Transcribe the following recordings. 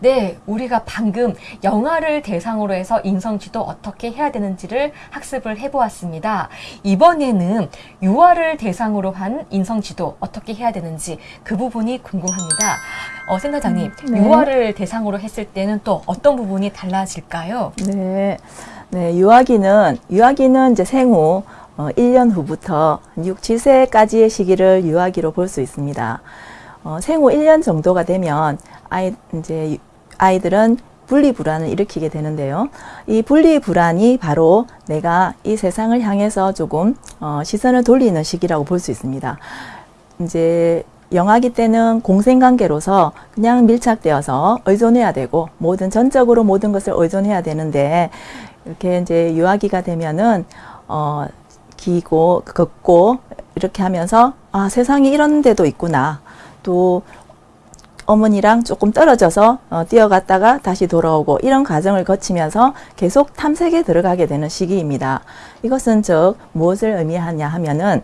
네, 우리가 방금 영화를 대상으로 해서 인성지도 어떻게 해야 되는지를 학습을 해보았습니다. 이번에는 유아를 대상으로 한 인성지도 어떻게 해야 되는지 그 부분이 궁금합니다. 어, 센터장님, 음, 네. 유아를 대상으로 했을 때는 또 어떤 부분이 달라질까요? 네. 네, 유아기는, 유아기는 이제 생후 어, 1년 후부터 한 6, 7세까지의 시기를 유아기로 볼 수 있습니다. 어, 생후 1년 정도가 되면 아이, 이제 유- 아이들은 분리불안을 일으키게 되는데요. 이 분리불안이 바로 내가 이 세상을 향해서 조금 어, 시선을 돌리는 시기라고 볼 수 있습니다. 이제 영아기 때는 공생관계로서 그냥 밀착되어서 의존해야 되고 모든 전적으로 모든 것을 의존해야 되는데 이렇게 이제 유아기가 되면은 어 기고 걷고 이렇게 하면서 아 세상이 이런 데도 있구나 또 어머니랑 조금 떨어져서 어, 뛰어갔다가 다시 돌아오고 이런 과정을 거치면서 계속 탐색에 들어가게 되는 시기입니다. 이것은 즉 무엇을 의미하냐 하면은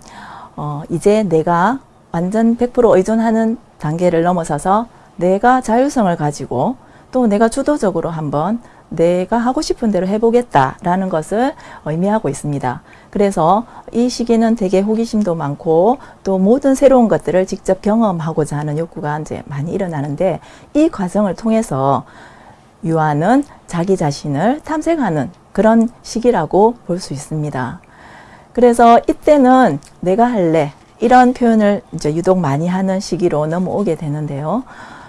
어, 이제 내가 완전 100% 의존하는 단계를 넘어서서 내가 자율성을 가지고 또 내가 주도적으로 한번 내가 하고 싶은 대로 해보겠다라는 것을 의미하고 있습니다. 그래서 이 시기는 되게 호기심도 많고 또 모든 새로운 것들을 직접 경험하고자 하는 욕구가 이제 많이 일어나는데 이 과정을 통해서 유아는 자기 자신을 탐색하는 그런 시기라고 볼 수 있습니다. 그래서 이때는 내가 할래 이런 표현을 이제 유독 많이 하는 시기로 넘어오게 되는데요.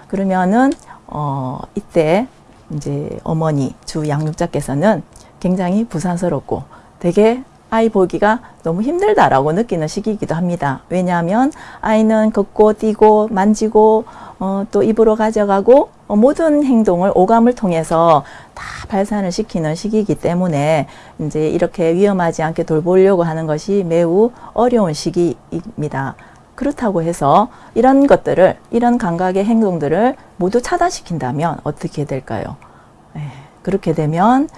그러면은 어 이때 이제 어머니 주 양육자께서는 굉장히 부산스럽고 되게 아이 보기가 너무 힘들다라고 느끼는 시기이기도 합니다. 왜냐하면 아이는 걷고 뛰고 만지고 어, 또 입으로 가져가고 어, 모든 행동을 오감을 통해서 다 발산을 시키는 시기이기 때문에 이제 이렇게 위험하지 않게 돌보려고 하는 것이 매우 어려운 시기입니다. 그렇다고 해서 이런 것들을 이런 감각의 행동들을 모두 차단시킨다면 어떻게 될까요? 예, 그렇게 되면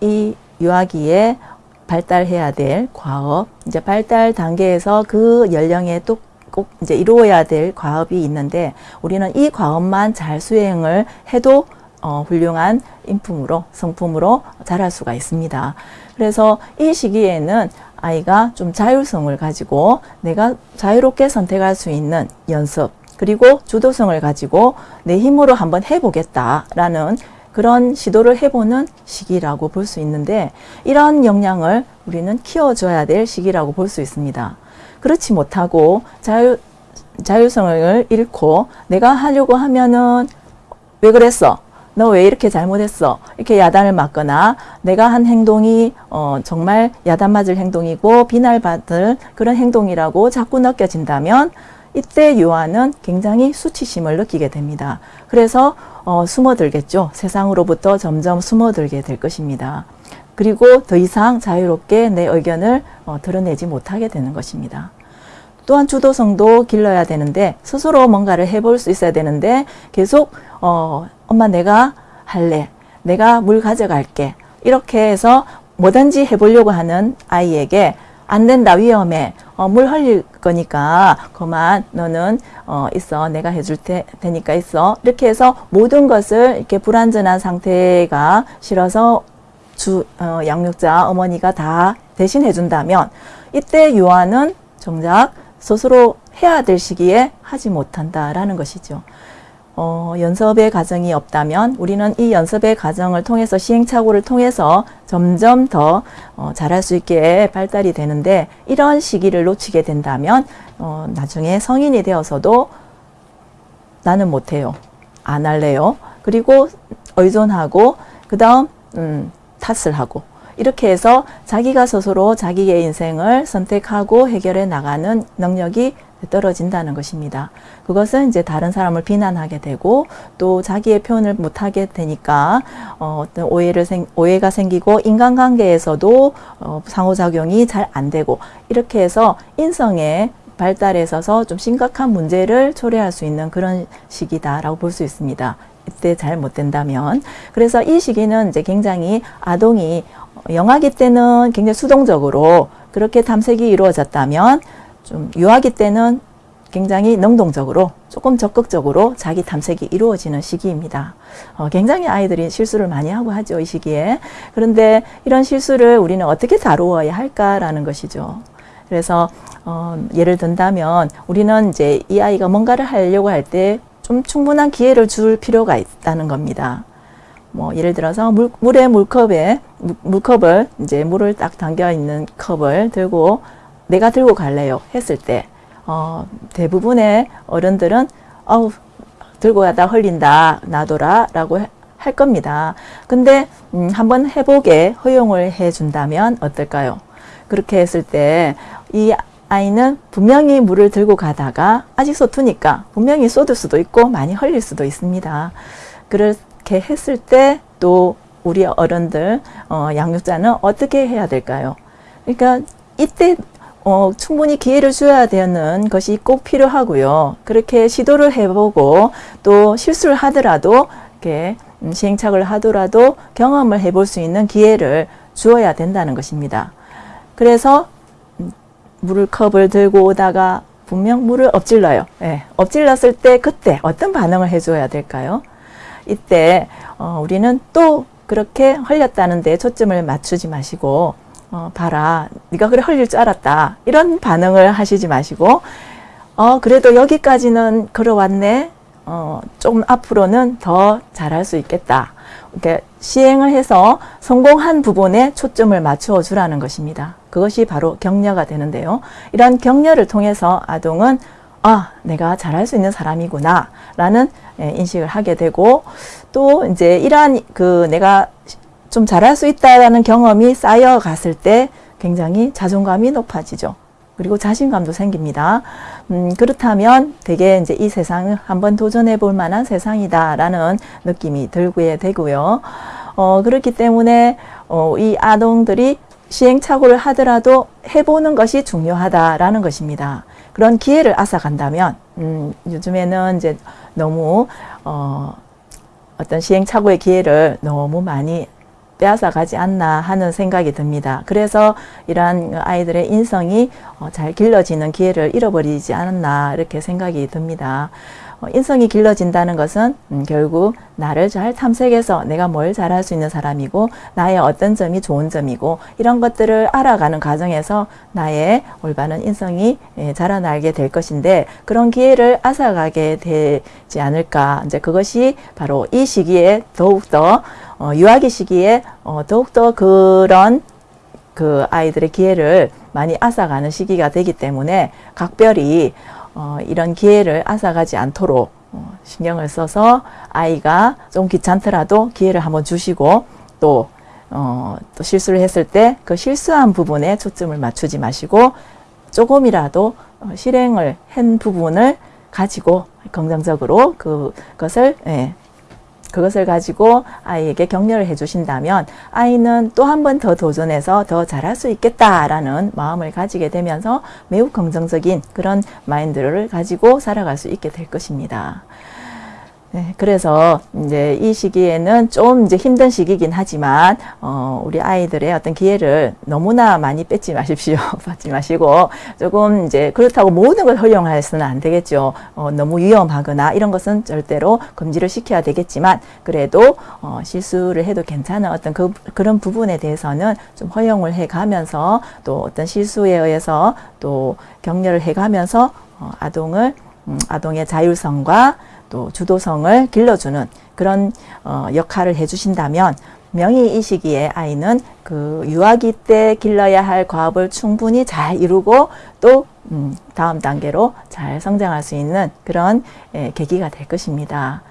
이 유아기에 발달해야 될 과업, 이제 발달 단계에서 그 연령에 또 꼭 이제 이루어야 될 과업이 있는데 우리는 이 과업만 잘 수행을 해도 어, 훌륭한 인품으로 성품으로 자랄 수가 있습니다. 그래서 이 시기에는 아이가 좀 자율성을 가지고 내가 자유롭게 선택할 수 있는 연습 그리고 주도성을 가지고 내 힘으로 한번 해보겠다라는 그런 시도를 해보는 시기라고 볼 수 있는데 이런 역량을 우리는 키워줘야 될 시기라고 볼 수 있습니다. 그렇지 못하고 자유, 자율성을 잃고 내가 하려고 하면은 왜 그랬어? 너 왜 이렇게 잘못했어? 이렇게 야단을 맞거나 내가 한 행동이 어, 정말 야단 맞을 행동이고 비난받을 그런 행동이라고 자꾸 느껴진다면 이때 유아는 굉장히 수치심을 느끼게 됩니다. 그래서 어, 숨어들겠죠. 세상으로부터 점점 숨어들게 될 것입니다. 그리고 더 이상 자유롭게 내 의견을 어, 드러내지 못하게 되는 것입니다. 또한 주도성도 길러야 되는데 스스로 뭔가를 해볼 수 있어야 되는데 계속 어, 엄마 내가 할래 내가 물 가져갈게 이렇게 해서 뭐든지 해보려고 하는 아이에게 안 된다 위험해 어, 물 흘릴 거니까 그만 너는 어, 있어 내가 해줄 테, 테니까 있어 이렇게 해서 모든 것을 이렇게 불완전한 상태가 싫어서 주 어, 양육자 어머니가 다 대신 해준다면 이때 유아는 정작 스스로 해야 될 시기에 하지 못한다라는 것이죠. 어, 연습의 과정이 없다면 우리는 이 연습의 과정을 통해서 시행착오를 통해서 점점 더 어, 잘할 수 있게 발달이 되는데 이런 시기를 놓치게 된다면 어, 나중에 성인이 되어서도 나는 못해요. 안 할래요. 그리고 의존하고 그 다음 음, 탓을 하고 이렇게 해서 자기가 스스로 자기의 인생을 선택하고 해결해 나가는 능력이 떨어진다는 것입니다. 그것은 이제 다른 사람을 비난하게 되고 또 자기의 표현을 못하게 되니까 어, 어떤 오해를 생, 오해가 생기고 인간관계에서도 어, 상호작용이 잘 안 되고 이렇게 해서 인성의 발달에 있어서 좀 심각한 문제를 초래할 수 있는 그런 시기다라고 볼 수 있습니다. 이때 잘 못된다면 그래서 이 시기는 이제 굉장히 아동이 영아기 때는 굉장히 수동적으로 그렇게 탐색이 이루어졌다면 좀 유아기 때는 굉장히 능동적으로 조금 적극적으로 자기 탐색이 이루어지는 시기입니다. 어, 굉장히 아이들이 실수를 많이 하고 하죠, 이 시기에. 그런데 이런 실수를 우리는 어떻게 다루어야 할까라는 것이죠. 그래서 어, 예를 든다면 우리는 이제 이 아이가 뭔가를 하려고 할 때 좀 충분한 기회를 줄 필요가 있다는 겁니다. 뭐 예를 들어서 물, 물에 물컵에 물- 물컵을 이제 물을 딱 담겨 있는 컵을 들고 내가 들고 갈래요 했을 때 어, 대부분의 어른들은 어우 들고 가다 흘린다 놔둬라 라고 해- 할 겁니다. 근데 음, 한번 해보게 허용을 해준다면 어떨까요? 그렇게 했을 때 이 아이는 분명히 물을 들고 가다가 아직 서투니까 분명히 쏟을 수도 있고 많이 흘릴 수도 있습니다. 그렇게 했을 때 또 우리 어른들 어, 양육자는 어떻게 해야 될까요? 그러니까 이때 어, 충분히 기회를 줘야 되는 것이 꼭 필요하고요. 그렇게 시도를 해보고 또 실수를 하더라도 이렇게 음, 시행착오를 하더라도 경험을 해볼 수 있는 기회를 주어야 된다는 것입니다. 그래서 음, 물을 컵을 들고 오다가 분명 물을 엎질러요. 예, 엎질렀을 때 그때 어떤 반응을 해줘야 될까요? 이때 어, 우리는 또 그렇게 흘렸다는 데 초점을 맞추지 마시고 어, 봐라. 네가 그래 흘릴 줄 알았다. 이런 반응을 하시지 마시고 어 그래도 여기까지는 걸어왔네. 어, 좀 앞으로는 더 잘할 수 있겠다. 이렇게 시행을 해서 성공한 부분에 초점을 맞추어 주라는 것입니다. 그것이 바로 격려가 되는데요. 이런 격려를 통해서 아동은 아, 내가 잘할 수 있는 사람이구나, 라는 예, 인식을 하게 되고, 또 이제 이러한 그 내가 좀 잘할 수 있다라는 경험이 쌓여갔을 때 굉장히 자존감이 높아지죠. 그리고 자신감도 생깁니다. 음, 그렇다면 되게 이제 이 세상을 한번 도전해 볼 만한 세상이다라는 느낌이 들게 되고요. 어, 그렇기 때문에 어, 이 아동들이 시행착오를 하더라도 해보는 것이 중요하다라는 것입니다. 그런 기회를 앗아간다면, 음, 요즘에는 이제 너무, 어, 어떤 시행착오의 기회를 너무 많이 빼앗아 가지 않나 하는 생각이 듭니다. 그래서 이러한 아이들의 인성이 어, 잘 길러지는 기회를 잃어버리지 않았나 이렇게 생각이 듭니다. 어, 인성이 길러진다는 것은 음, 결국 나를 잘 탐색해서 내가 뭘 잘할 수 있는 사람이고 나의 어떤 점이 좋은 점이고 이런 것들을 알아가는 과정에서 나의 올바른 인성이 예, 자라나게 될 것인데 그런 기회를 앗아가게 되지 않을까 이제 그것이 바로 이 시기에 더욱더 어, 유아기 시기에 어, 더욱더 그런 그 아이들의 기회를 많이 앗아가는 시기가 되기 때문에 각별히 어, 이런 기회를 앗아가지 않도록 어, 신경을 써서 아이가 좀 귀찮더라도 기회를 한번 주시고 또, 어, 또 실수를 했을 때 그 실수한 부분에 초점을 맞추지 마시고 조금이라도 어, 실행을 한 부분을 가지고 긍정적으로 그것을 예, 그것을 가지고 아이에게 격려를 해주신다면 아이는 또 한 번 더 도전해서 더 잘할 수 있겠다라는 마음을 가지게 되면서 매우 긍정적인 그런 마인드를 가지고 살아갈 수 있게 될 것입니다. 네, 그래서 이제 이 시기에는 좀 이제 힘든 시기긴 하지만 어, 우리 아이들의 어떤 기회를 너무나 많이 뺏지 마십시오. 받지 마시고 조금 이제 그렇다고 모든 걸 허용해서는 안 되겠죠. 어, 너무 위험하거나 이런 것은 절대로 금지를 시켜야 되겠지만 그래도 어, 실수를 해도 괜찮은 어떤 그, 그런 부분에 대해서는 좀 허용을 해가면서 또 어떤 실수에 의해서 또 격려를 해가면서 어, 아동을 음, 아동의 자율성과 또 주도성을 길러주는 그런 어, 역할을 해주신다면 명히 이 시기에 아이는 그 유아기 때 길러야 할 과업을 충분히 잘 이루고 또 음, 다음 단계로 잘 성장할 수 있는 그런 예, 계기가 될 것입니다.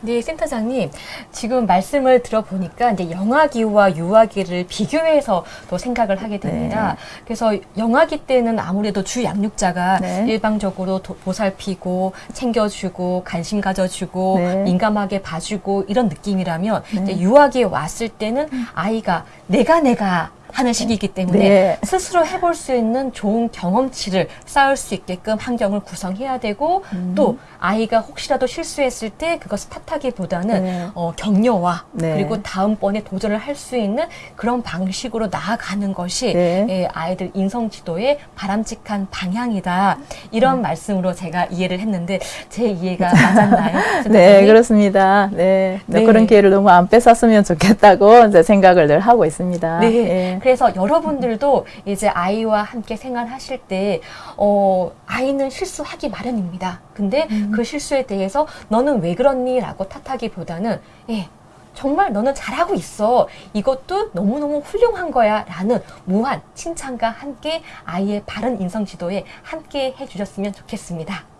네, 센터장님. 지금 말씀을 들어보니까 이제 영아기와 유아기를 비교해서 또 생각을 하게 됩니다. 그래서 영아기 때는 아무래도 주 양육자가 네. 일방적으로 도- 보살피고 챙겨주고 관심 가져주고 네. 민감하게 봐주고 이런 느낌이라면 네. 이제 유아기에 왔을 때는 아이가 내가 내가 하는 시기이기 때문에 네. 스스로 해볼 수 있는 좋은 경험치를 쌓을 수 있게끔 환경을 구성해야 되고 음. 또 아이가 혹시라도 실수했을 때 그것을 탓하기보다는 네. 어, 격려와 네. 그리고 다음번에 도전을 할 수 있는 그런 방식으로 나아가는 것이 네. 예, 아이들 인성 지도의 바람직한 방향이다 이런 말씀으로 제가 이해를 했는데 제 이해가 맞았나요? 네? 그렇습니다. 네, 네. 그런 기회를 너무 안 뺏었으면 좋겠다고 이제 생각을 늘 하고 있습니다. 네. 예. 그래서 여러분들도 이제 아이와 함께 생활하실 때, 어, 아이는 실수하기 마련입니다. 근데 음. 그 실수에 대해서 너는 왜 그렇니? 라고 탓하기보다는, 예, 정말 너는 잘하고 있어. 이것도 너무너무 훌륭한 거야. 라는 무한 칭찬과 함께 아이의 바른 인성 지도에 함께 해주셨으면 좋겠습니다.